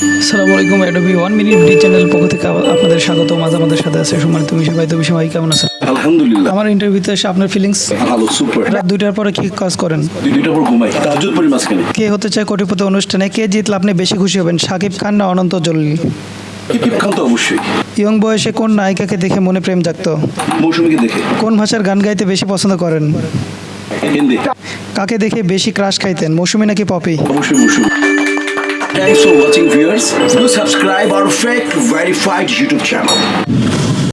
আসসালামু আলাইকুম Adobe one minute D channel পক্ষ থেকে আপনাদের স্বাগত মাঝে আমাদের সাথে আছে সুমান তুমি সবাই তুমি সবাই কেমন আছেন? আলহামদুলিল্লাহ। আমার ইন্টারভিউতে এসে আপনার ফিলিংস ভালো সুপার রাত দুইটার পরে কি কাজ করেন? দুই পর ঘুমাই তাহাজুদ পরি মাঝখানে। কে হতে চায় কোটিপতি অনুষ্ঠানে? কে জিতলে আপনি বেশি খুশি হবেন সাকিব খান না অনন্ত জলিল? ইয়ং বয়সে কোন নায়িকাকে দেখে মনে প্রেম জাগতো? মৌসুমীকে দেখে। কোন ভাষার গান গাইতে বেশি পছন্দ করেন? কাকে দেখে বেশি ক্রাশ খাইতেন? মৌসুমী নাকি Popy? Moushumi. Thanks for watching viewers. Do subscribe our fake verified YouTube channel.